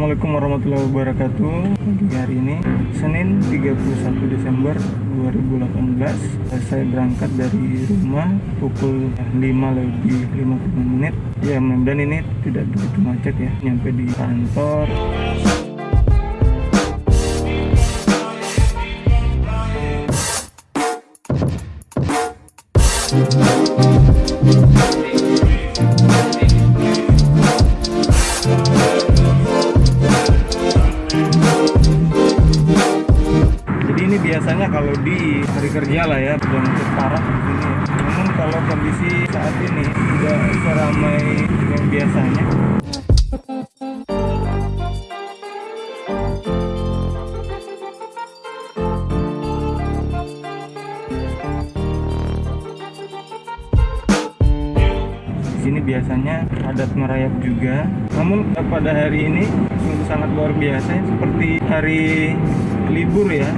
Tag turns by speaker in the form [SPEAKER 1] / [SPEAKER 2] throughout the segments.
[SPEAKER 1] Assalamualaikum warahmatullahi wabarakatuh. Pagi hari ini Senin 31 Desember 2018 Saya berangkat dari rumah pukul 5 lebih 50 menit. Ya mudah-mudahan ini tidak begitu macet ya Nyampe di kantor. Jadi di hari kerja lah ya macet parah di sini. Namun kalau kondisi saat ini tidak seramai yang biasanya. Di sini biasanya padat merayap juga. Namun pada hari ini sungguh sangat luar biasa seperti hari libur ya.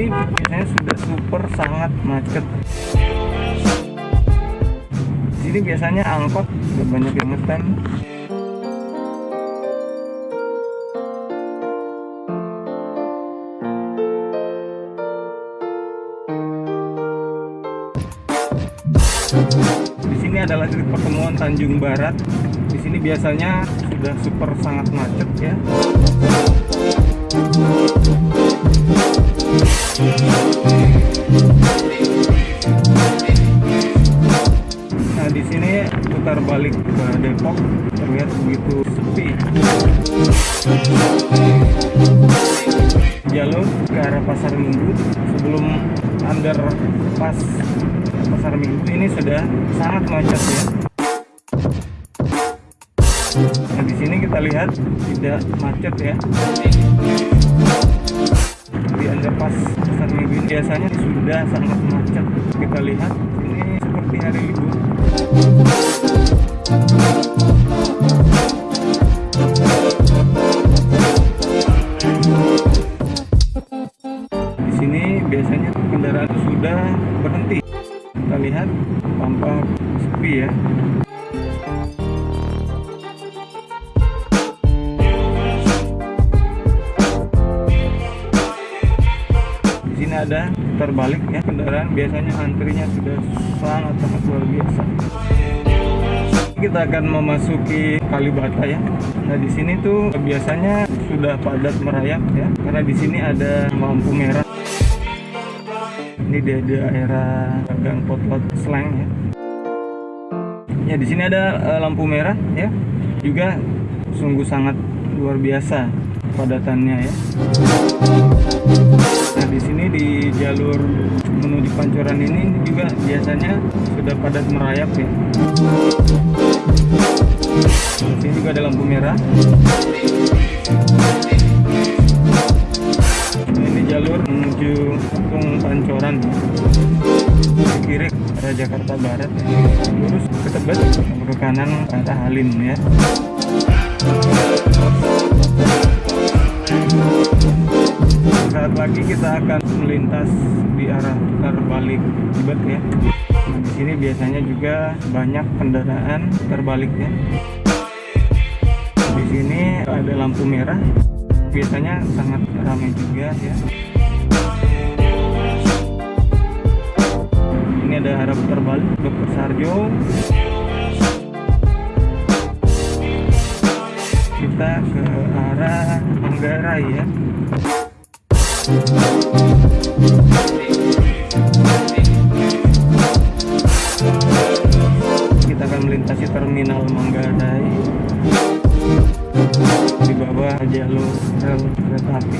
[SPEAKER 1] Di sini biasanya sudah super sangat macet. Sini biasanya angkot sudah banyak yang ngetem. Di sini adalah titik pertemuan Tanjung Barat. Di sini biasanya sudah super sangat macet ya. Nah, di sini putar balik ke Depok terlihat begitu sepi. Jalur ke arah Pasar Minggu sebelum underpass Pasar Minggu ini sudah sangat macet ya. Nah, di sini kita lihat tidak macet ya. Di underpass Pasar Minggu biasanya sudah sangat macet. Kita lihat ini seperti hari libur. Di sini biasanya kendaraan sudah berhenti. Kita lihat tampak sepi ya. Ada terbalik ya kendaraan biasanya antrinya sudah sangat sangat luar biasa. Kita akan memasuki Kalibata ya. Nah di sini tuh biasanya sudah padat merayap ya karena di sini ada lampu merah. Ini di daerah Gang Potlot Slang ya. Ya di sini ada eh, lampu merah ya. Juga sungguh sangat luar biasa padatannya ya. Nah di sini di jalur menuju Pancoran ini juga biasanya sudah padat merayap ya. Di sini juga ada lampu merah. Nah, ini jalur menuju Kampung Pancoran. Di kiri arah Jakarta Barat ya. Lurus ke Tebet, ke kanan arah Halim ya. Saat lagi kita akan melintas di arah putar balik Tibet ya. Di sini biasanya juga banyak kendaraan terbalik ya. Di sini ada lampu merah, biasanya sangat ramai juga ya. Ini ada arah putar balik Dr. Sarjo. Jalur rel kereta api.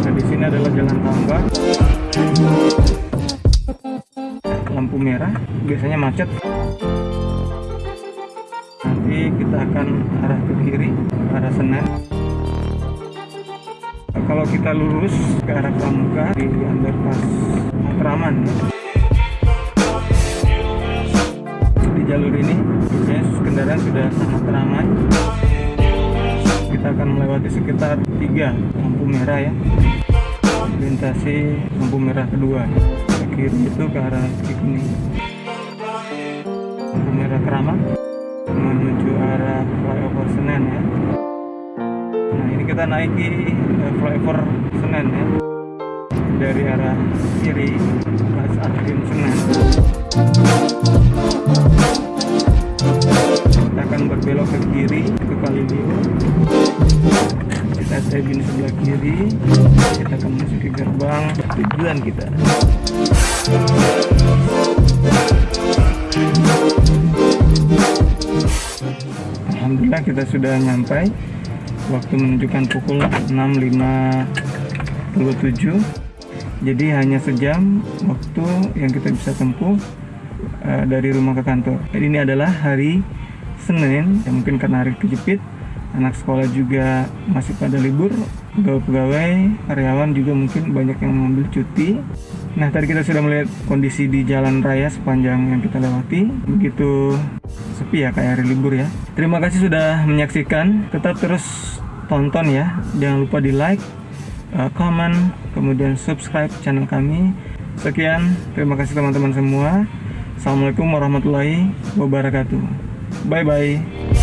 [SPEAKER 1] Nah, di sini adalah jalan tambak. Lampu merah biasanya macet. Nanti kita akan arah ke kiri, arah Senen kalau kita lurus ke arah Pramuka di underpass Matraman ya. di jalur ini kendaraan sudah sangat ramai kita akan melewati sekitar tiga lampu merah ya. Melintasi lampu merah kedua ke kiri itu ke arah Cikini lampu merah Keramat menuju arah flyover Senen ya. Nah ini kita naiki uh, flyover Senen ya. Dari arah kiri Mas Atrium Senen akan berbelok ke kiri ke Kalibio kita stay di sebelah kiri kita akan masuk ke gerbang. Tujuan kita. Alhamdulillah kita sudah nyampai. Waktu menunjukkan pukul 6.57 jadi hanya sejam waktu yang kita bisa tempuh uh, dari rumah ke kantor. Ini adalah hari Senin ya mungkin karena hari kejepit anak sekolah juga masih pada libur pegawai-pegawai karyawan juga mungkin banyak yang mengambil cuti. Nah tadi kita sudah melihat kondisi di jalan raya sepanjang yang kita lewati. Begitu sepi ya kayak hari libur ya. Terima kasih sudah menyaksikan. Tetap terus tonton ya. Jangan lupa di like comment kemudian subscribe channel kami. Sekian terima kasih teman-teman semua. Assalamualaikum warahmatullahi wabarakatuh bye bye